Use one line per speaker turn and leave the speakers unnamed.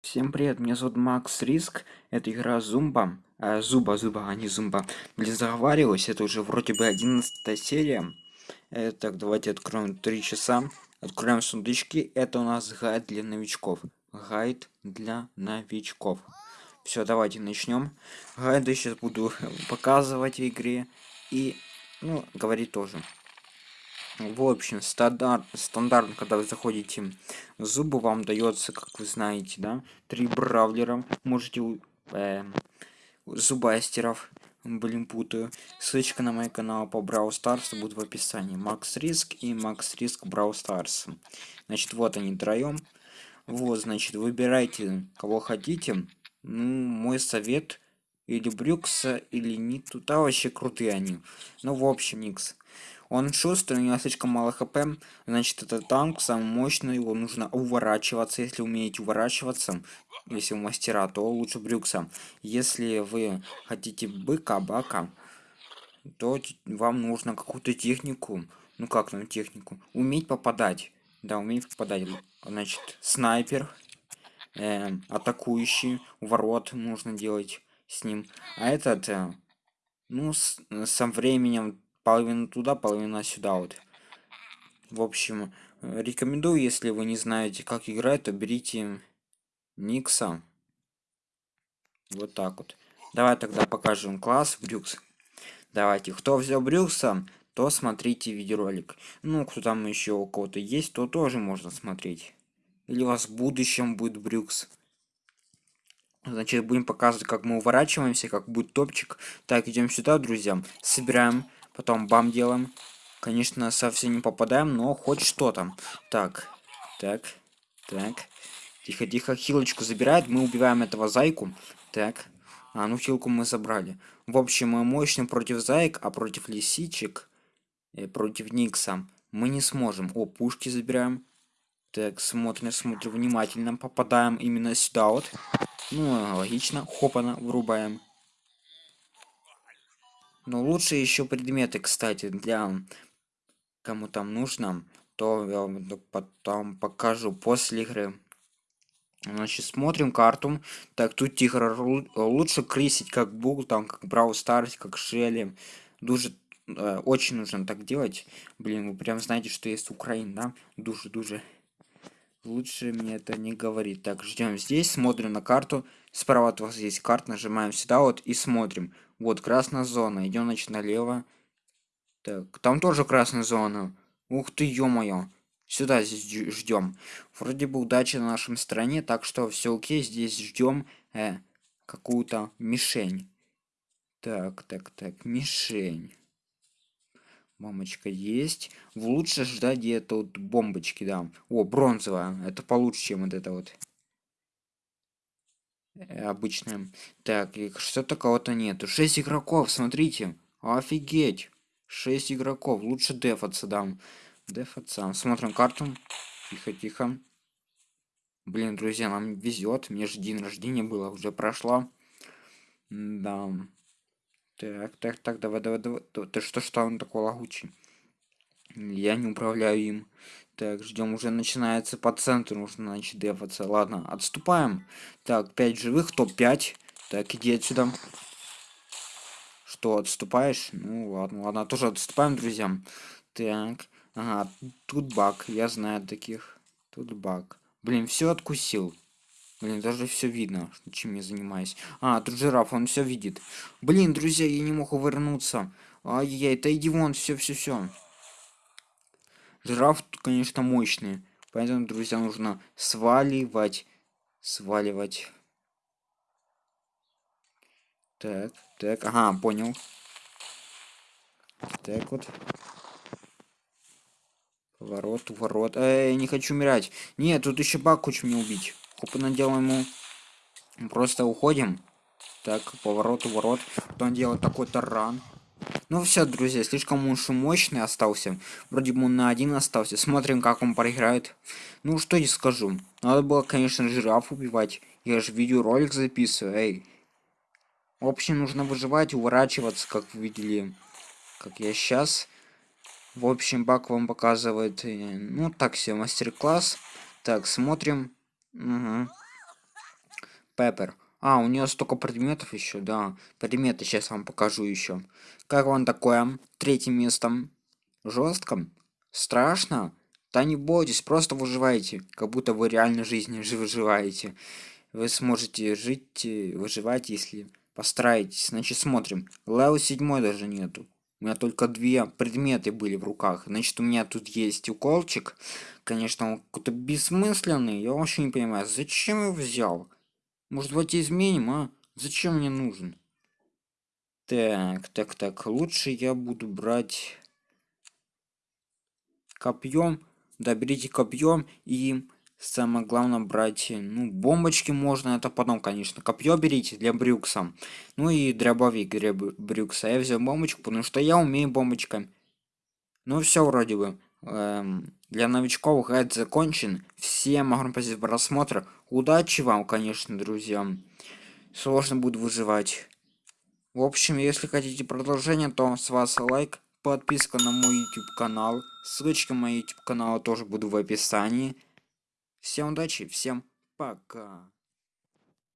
Всем привет, меня зовут Макс Риск, это игра Зумба, а, Зуба, Зуба, а не Зумба. Блин, заговариваюсь, это уже вроде бы 11 серия. Э, так, давайте откроем 3 часа, откроем сундучки, это у нас гайд для новичков. Гайд для новичков. Все, давайте начнем. Гайды сейчас буду показывать в игре и, ну, говорить тоже. В общем, стандарт, стандартно, когда вы заходите в зубы, вам дается, как вы знаете, да, три бравлера. Можете э, зубастеров, блин, путаю. Ссылочка на мой канал по Brawl Stars будет в описании. Макс Риск и Макс Риск Brawl Stars. Значит, вот они троем. Вот, значит, выбирайте, кого хотите. Ну, мой совет или Брюкса, или не туда вообще крутые они. Ну, в общем, Никс. Он шустрый, у него слишком мало хп, значит это танк, самый мощный, его нужно уворачиваться, если умеете уворачиваться, если у мастера, то лучше Брюкса. Если вы хотите быка, бака, то вам нужно какую-то технику, ну как там технику, уметь попадать. Да, уметь попадать. Значит, снайпер, э, атакующий, ворот нужно делать с ним. А этот, э, ну, с, со временем половину туда, половина сюда вот. В общем, рекомендую, если вы не знаете, как играть, то берите Никса. Вот так вот. Давай тогда покажем класс Брюкс. Давайте, кто взял Брюкса, то смотрите видеоролик. Ну, кто там еще у кого-то есть, то тоже можно смотреть. Или у вас в будущем будет Брюкс. Значит, будем показывать, как мы уворачиваемся, как будет топчик. Так, идем сюда, друзья. Собираем Потом бам делаем. Конечно, совсем не попадаем, но хоть что-то. Так, так, так. Тихо, тихо, хилочку забирает. Мы убиваем этого зайку. Так. А, ну хилку мы забрали. В общем, мы мощный против заек, а против лисичек, э, против Никса, мы не сможем. О, пушки забираем. Так, смотрим, смотрим внимательно. Попадаем именно сюда вот. Ну, логично. Хопана врубаем. Но лучше еще предметы, кстати, для кому там нужно, то я потом покажу после игры. Значит, смотрим карту. Так, тут тихо. Лучше крисить как Буг, там, как Брау Старс, как Шелли. Дуже, э, очень нужно так делать. Блин, вы прям знаете, что есть Украина, да? Дуже-дуже. Лучше мне это не говорить. Так, ждем здесь, смотрим на карту. Справа от вас есть карта, нажимаем сюда вот и смотрим. Вот, красная зона. Идем, значит, налево. Так, там тоже красная зона. Ух ты, ё-моё. Сюда здесь ждем. Вроде бы удача на нашем стороне, так что все окей. Здесь ждем э, какую-то мишень. Так, так, так, мишень. Мамочка есть. Лучше ждать где-то вот бомбочки, да. О, бронзовая. Это получше, чем вот это вот. Э, обычная. Так, и что такого-то нету. 6 игроков, смотрите. Офигеть. 6 игроков. Лучше дефаться дам. Дефаться. Смотрим карту. Тихо, тихо. Блин, друзья, нам везет. Мне же день рождения было, уже прошло. Да. Так, так, так, давай, давай, давай. Ты что, что он такой лагучий? Я не управляю им. Так, ждем, уже начинается по центру, нужно, значит, дефаться. Ладно, отступаем. Так, 5 живых, топ-5. Так, иди отсюда. Что, отступаешь? Ну, ладно, ладно, тоже отступаем, друзья. Так, ага, тут баг, я знаю таких. Тут баг. Блин, все откусил. Блин, даже все видно, чем я занимаюсь. А, тут жираф, он все видит. Блин, друзья, я не мог увернуться. Ай-яй, это иди вон, все, все, все. Жираф, конечно, мощный. Поэтому, друзья, нужно сваливать. Сваливать. Так, так, ага, понял. Так вот. Ворот, ворот. Эй, не хочу умирать. Нет, тут еще бак хочет мне убить. Хопа наделаем ему. Просто уходим. Так, поворот, ворот. Потом делать такой таран. Ну все, друзья, слишком уж мощный остался. Вроде бы он на один остался. Смотрим, как он проиграет. Ну, что я скажу. Надо было, конечно, жираф убивать. Я же видеоролик записываю, эй. В общем, нужно выживать, уворачиваться, как вы видели, как я сейчас. В общем, бак вам показывает, э, ну, так себе мастер-класс. Так, смотрим. Угу. Пеппер. А, у нее столько предметов еще, да. Предметы сейчас вам покажу еще. Как вам такое? Третьим местом. Жестко? Страшно? Да не бойтесь, просто выживайте. Как будто вы реально жизни выживаете. Вы сможете жить, э, выживать, если постараетесь. Значит, смотрим. Левел 7 даже нету. У меня только две предметы были в руках. Значит, у меня тут есть уколчик. Конечно, он какой-то бессмысленный. Я вообще не понимаю, зачем его взял? Может, давайте изменим, а? Зачем мне нужен? Так, так, так. Лучше я буду брать копьем. Да, берите копьем и самое главное брать, ну, бомбочки можно, это потом, конечно. Копье берите для брюкса. Ну и дробовик для брюкса. Я взял бомбочку, потому что я умею бомбочками. Ну все вроде бы. Эм, для новичков гайд закончен. Всем огромное спасибо за просмотр. Удачи вам, конечно, друзья. Сложно будет выживать. В общем, если хотите продолжение, то с вас лайк, подписка на мой YouTube канал. Ссылочка на мой YouTube канал тоже буду в описании. Всем удачи, всем пока.